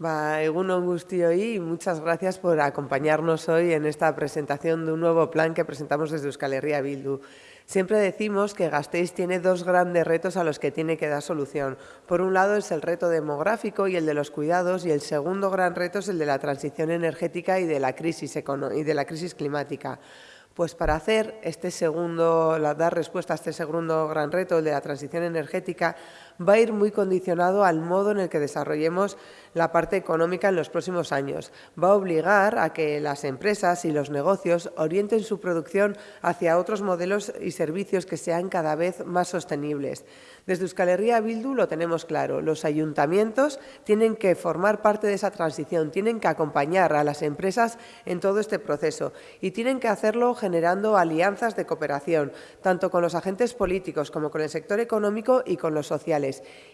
Egunon Gustioy, y muchas gracias por acompañarnos hoy en esta presentación de un nuevo plan que presentamos desde Euskal Herria Bildu. Siempre decimos que Gasteiz tiene dos grandes retos a los que tiene que dar solución. Por un lado es el reto demográfico y el de los cuidados y el segundo gran reto es el de la transición energética y de la crisis, y de la crisis climática. Pues para hacer este segundo, dar respuesta a este segundo gran reto, el de la transición energética, va a ir muy condicionado al modo en el que desarrollemos la parte económica en los próximos años. Va a obligar a que las empresas y los negocios orienten su producción hacia otros modelos y servicios que sean cada vez más sostenibles. Desde Euskal Herria Bildu lo tenemos claro, los ayuntamientos tienen que formar parte de esa transición, tienen que acompañar a las empresas en todo este proceso y tienen que hacerlo generando alianzas de cooperación, tanto con los agentes políticos como con el sector económico y con los sociales,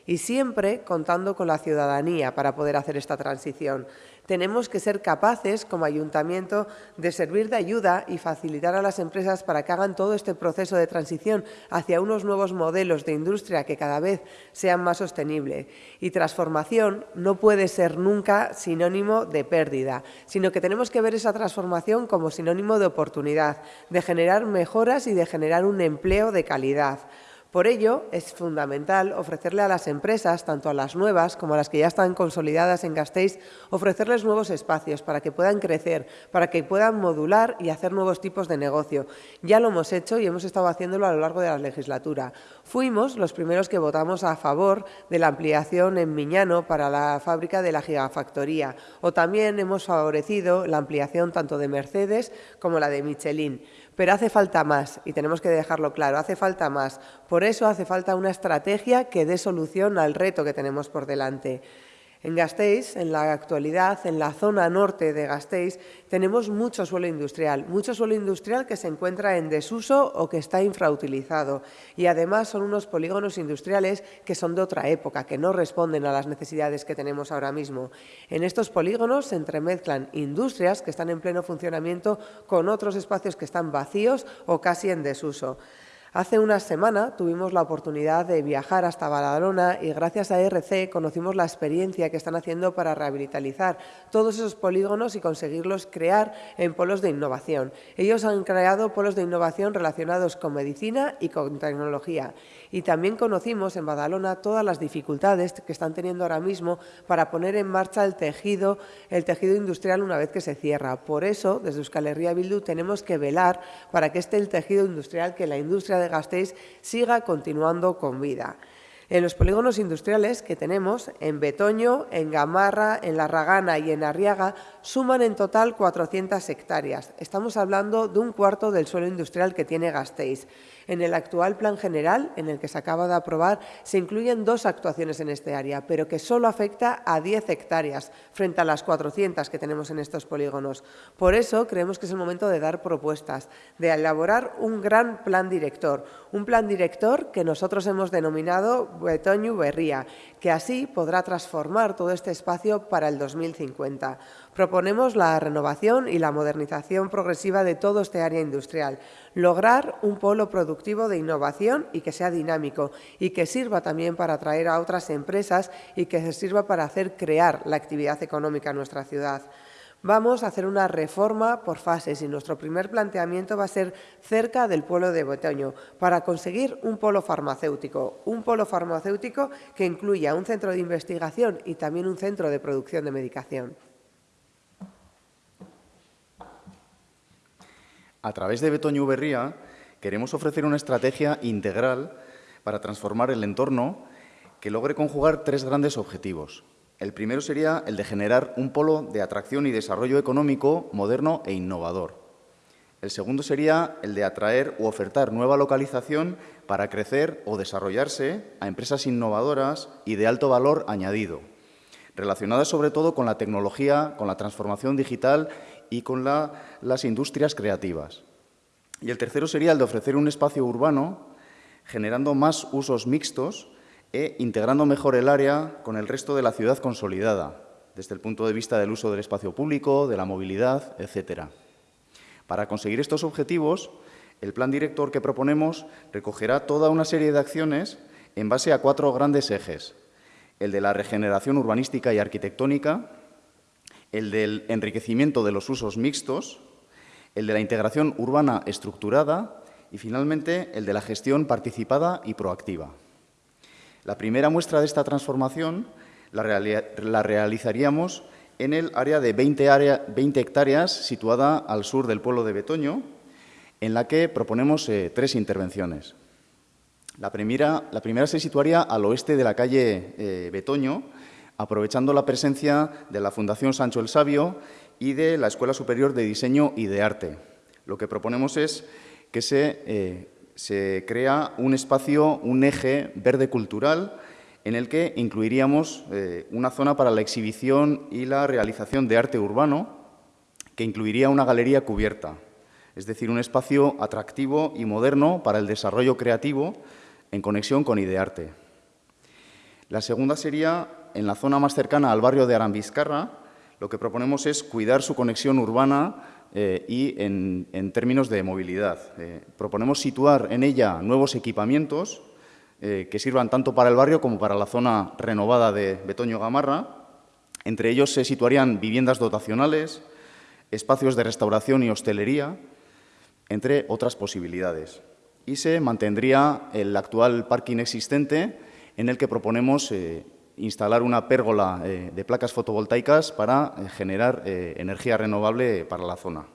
y siempre contando con la ciudadanía para poder hacer esta transición. Tenemos que ser capaces, como ayuntamiento, de servir de ayuda y facilitar a las empresas para que hagan todo este proceso de transición hacia unos nuevos modelos de industria que cada vez sean más sostenibles. Y transformación no puede ser nunca sinónimo de pérdida, sino que tenemos que ver esa transformación como sinónimo de oportunidad, de generar mejoras y de generar un empleo de calidad. Por ello, es fundamental ofrecerle a las empresas, tanto a las nuevas como a las que ya están consolidadas en Gasteiz, ofrecerles nuevos espacios para que puedan crecer, para que puedan modular y hacer nuevos tipos de negocio. Ya lo hemos hecho y hemos estado haciéndolo a lo largo de la legislatura. Fuimos los primeros que votamos a favor de la ampliación en Miñano para la fábrica de la gigafactoría o también hemos favorecido la ampliación tanto de Mercedes como la de Michelin. Pero hace falta más, y tenemos que dejarlo claro, hace falta más. Por eso hace falta una estrategia que dé solución al reto que tenemos por delante. En Gasteiz, en la actualidad, en la zona norte de Gasteiz, tenemos mucho suelo industrial, mucho suelo industrial que se encuentra en desuso o que está infrautilizado. Y además son unos polígonos industriales que son de otra época, que no responden a las necesidades que tenemos ahora mismo. En estos polígonos se entremezclan industrias que están en pleno funcionamiento con otros espacios que están vacíos o casi en desuso. Hace una semana tuvimos la oportunidad de viajar hasta Badalona y gracias a RC conocimos la experiencia que están haciendo para rehabilitar todos esos polígonos y conseguirlos crear en polos de innovación. Ellos han creado polos de innovación relacionados con medicina y con tecnología. Y también conocimos en Badalona todas las dificultades que están teniendo ahora mismo para poner en marcha el tejido, el tejido industrial una vez que se cierra. Por eso, desde Euskal Herria Bildu tenemos que velar para que esté el tejido industrial, que la industria de Gasteiz siga continuando con vida. En los polígonos industriales que tenemos, en Betoño, en Gamarra, en La Ragana y en Arriaga, suman en total 400 hectáreas. Estamos hablando de un cuarto del suelo industrial que tiene Gasteiz. En el actual plan general, en el que se acaba de aprobar, se incluyen dos actuaciones en este área, pero que solo afecta a 10 hectáreas frente a las 400 que tenemos en estos polígonos. Por eso creemos que es el momento de dar propuestas, de elaborar un gran plan director, un plan director que nosotros hemos denominado Betoño Berría, que así podrá transformar todo este espacio para el 2050. Proponemos la renovación y la modernización progresiva de todo este área industrial, lograr un polo productivo de innovación y que sea dinámico y que sirva también para atraer a otras empresas y que sirva para hacer crear la actividad económica en nuestra ciudad. Vamos a hacer una reforma por fases y nuestro primer planteamiento va a ser cerca del pueblo de Botoño para conseguir un polo farmacéutico, un polo farmacéutico que incluya un centro de investigación y también un centro de producción de medicación. A través de Betoño Berría queremos ofrecer una estrategia integral para transformar el entorno que logre conjugar tres grandes objetivos. El primero sería el de generar un polo de atracción y desarrollo económico moderno e innovador. El segundo sería el de atraer u ofertar nueva localización para crecer o desarrollarse a empresas innovadoras y de alto valor añadido, relacionadas sobre todo con la tecnología, con la transformación digital y con las industrias creativas. Y el tercero sería el de ofrecer un espacio urbano generando más usos mixtos e integrando mejor el área con el resto de la ciudad consolidada, desde el punto de vista del uso del espacio público, de la movilidad, etc. Para conseguir estos objetivos, el plan director que proponemos recogerá toda una serie de acciones en base a cuatro grandes ejes, el de la regeneración urbanística y arquitectónica, el del enriquecimiento de los usos mixtos, el de la integración urbana estructurada y, finalmente, el de la gestión participada y proactiva. La primera muestra de esta transformación la, realizaríamos en el área de 20, hectáreas situada al sur del pueblo de Betoño, en la que proponemos eh, tres intervenciones. La primera, la primera, se situaría al oeste de la calle eh, Betoño, aprovechando la presencia de la Fundación Sancho el Sabio y de la Escuela Superior de Diseño y de Arte. Lo que proponemos es que se, eh, se crea un espacio, un eje verde cultural en el que incluiríamos eh, una zona para la exhibición y la realización de arte urbano, que incluiría una galería cubierta, es decir, un espacio atractivo y moderno para el desarrollo creativo en conexión con Idearte. La segunda sería, en la zona más cercana al barrio de Arambizcarra, lo que proponemos es cuidar su conexión urbana eh, y en, términos de movilidad. Eh, proponemos situar en ella nuevos equipamientos eh, que sirvan tanto para el barrio como para la zona renovada de Betoño Gamarra. Entre ellos se situarían viviendas dotacionales, espacios de restauración y hostelería, entre otras posibilidades. Y se mantendría el actual parking existente en el que proponemos eh, instalar una pérgola eh, de placas fotovoltaicas para generar energía renovable para la zona.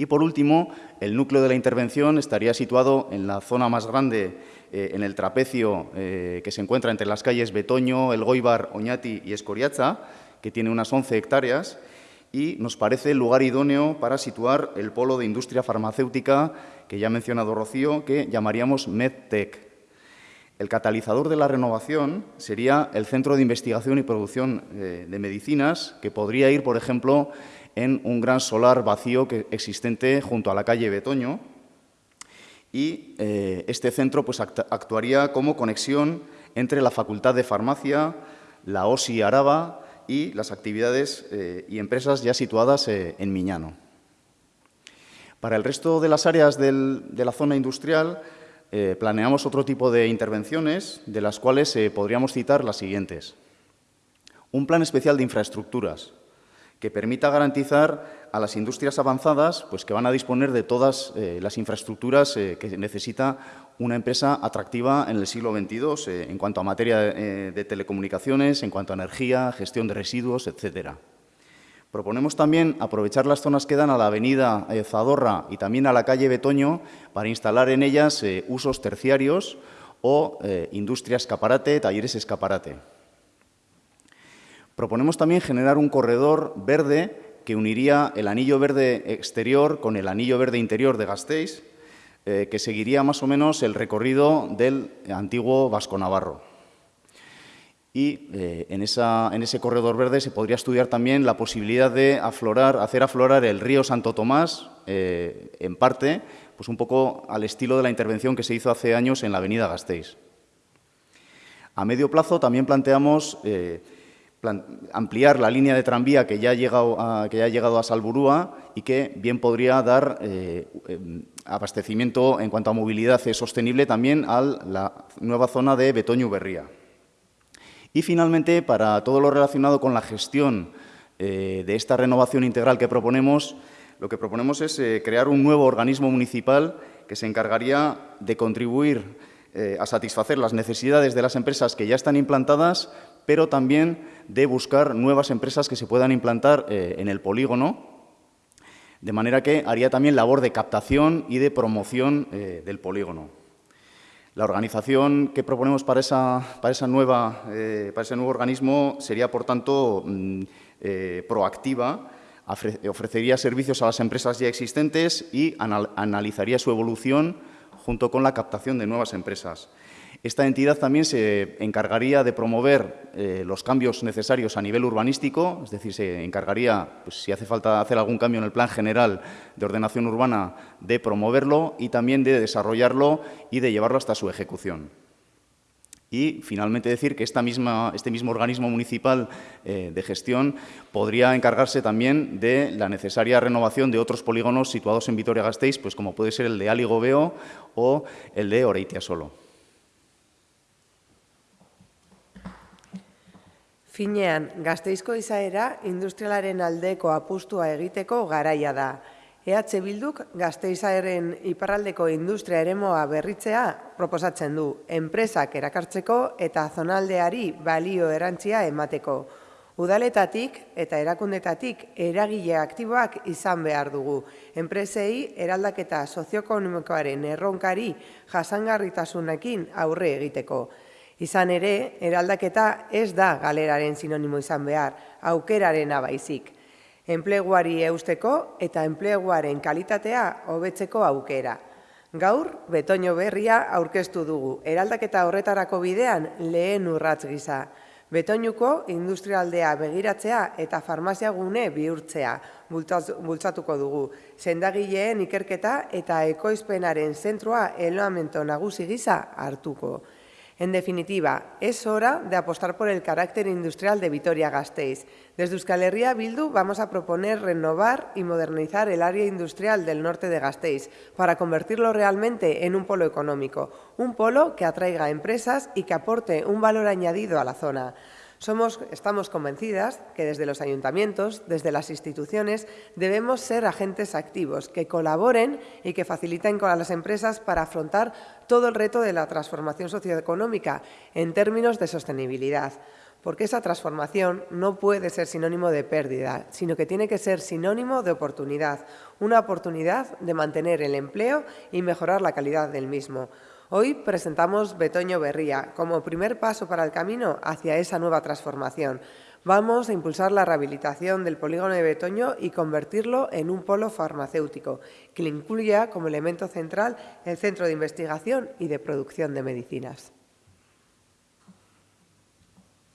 Y por último, el núcleo de la intervención estaría situado en la zona más grande eh, en el trapecio eh, que se encuentra entre las calles Betoño, El Goibar, Oñati y Escoriaza, que tiene unas 11 hectáreas, y nos parece el lugar idóneo para situar el polo de industria farmacéutica que ya ha mencionado Rocío, que llamaríamos MedTech. El catalizador de la renovación sería el Centro de Investigación y Producción eh, de Medicinas, que podría ir, por ejemplo, en un gran solar vacío existente junto a la calle Betoño, y eh, este centro pues, actuaría como conexión entre la Facultad de Farmacia, la OSI Araba y las actividades eh, y empresas ya situadas en Miñano. Para el resto de las áreas de la zona industrial planeamos otro tipo de intervenciones, de las cuales podríamos citar las siguientes. Un plan especial de infraestructuras, que permita garantizar a las industrias avanzadas pues, que van a disponer de todas eh, las infraestructuras eh, que necesita una empresa atractiva en el siglo XXII eh, en cuanto a materia de telecomunicaciones, en cuanto a energía, gestión de residuos, etcétera. Proponemos también aprovechar las zonas que dan a la avenida Zadorra y también a la calle Betoño para instalar en ellas usos terciarios o industria escaparate, talleres escaparate. Proponemos también generar un corredor verde que uniría el anillo verde exterior con el anillo verde interior de Gasteiz, eh, que seguiría más o menos el recorrido del antiguo Vasco Navarro. Y eh, en, ese corredor verde se podría estudiar también la posibilidad de aflorar, hacer aflorar el río Santo Tomás, eh, en parte, pues un poco al estilo de la intervención que se hizo hace años en la avenida Gasteiz. A medio plazo también planteamos ampliar la línea de tranvía que ya ha llegado a, que ya ha llegado a Salburúa y que bien podría dar eh, em, abastecimiento en cuanto a movilidad sostenible también a la nueva zona de Betoño-Berría. Y finalmente, para todo lo relacionado con la gestión eh, de esta renovación integral que proponemos, lo que proponemos es eh, crear un nuevo organismo municipal que se encargaría de contribuir a satisfacer las necesidades de las empresas que ya están implantadas, pero también de buscar nuevas empresas que se puedan implantar eh, en el polígono, de manera que haría también labor de captación y de promoción eh, del polígono. La organización que proponemos para, esa, nueva, eh, ese nuevo organismo sería, por tanto, mm, proactiva, ofrecería servicios a las empresas ya existentes y analizaría su evolución junto con la captación de nuevas empresas. Esta entidad también se encargaría de promover eh, los cambios necesarios a nivel urbanístico, es decir, se encargaría, pues, si hace falta hacer algún cambio en el plan general de ordenación urbana, de promoverlo y también de desarrollarlo y de llevarlo hasta su ejecución. Y, finalmente, decir que esta misma, este mismo organismo municipal eh, de gestión podría encargarse también de la necesaria renovación de otros polígonos situados en Vitoria-Gasteiz, pues como puede ser el de Aligobeo o el de Oreitia Finean, gazteizko izaera industrialaren aldeko apustua egiteko garaia da. EH Bilduk gazteizaeren iparraldeko industria eremoa berritzea proposatzen du, enpresak erakartzeko eta zonaldeari balio erantzia emateko. Udaletatik eta erakundetatik eragile aktiboak izan behar dugu. Enpresei eraldaketa sozioekonomikoaren erronkari jasangarritasunekin aurre egiteko. Izan ere, eraldaketa ez da galeraren sinonimo izan behar, aukeraren abaizik. Enpleguari eusteko eta enpleguaren kalitatea hobetzeko aukera. Gaur, betoño berria aurkeztu dugu, eraldaketa horretarako bidean lehen urratz gisa. Betoinuko industrialdea begiratzea eta farmazia gune bihurtzea bultzatuko dugu. Sendagileen ikerketa eta ekoizpenaren zentroa eloamento nagusi gisa hartuko. En definitiva, es hora de apostar por el carácter industrial de Vitoria-Gasteiz. Desde Euskal Herria Bildu vamos a proponer renovar y modernizar el área industrial del norte de Gasteiz para convertirlo realmente en un polo económico, un polo que atraiga empresas y que aporte un valor añadido a la zona. Somos, estamos convencidas que desde los ayuntamientos, desde las instituciones, debemos ser agentes activos, que colaboren y que faciliten con las empresas para afrontar todo el reto de la transformación socioeconómica en términos de sostenibilidad. Porque esa transformación no puede ser sinónimo de pérdida, sino que tiene que ser sinónimo de oportunidad, una oportunidad de mantener el empleo y mejorar la calidad del mismo. Hoy presentamos Betoño Berría como primer paso para el camino hacia esa nueva transformación. Vamos a impulsar la rehabilitación del polígono de Betoño y convertirlo en un polo farmacéutico, que le incluya como elemento central el centro de investigación y de producción de medicinas.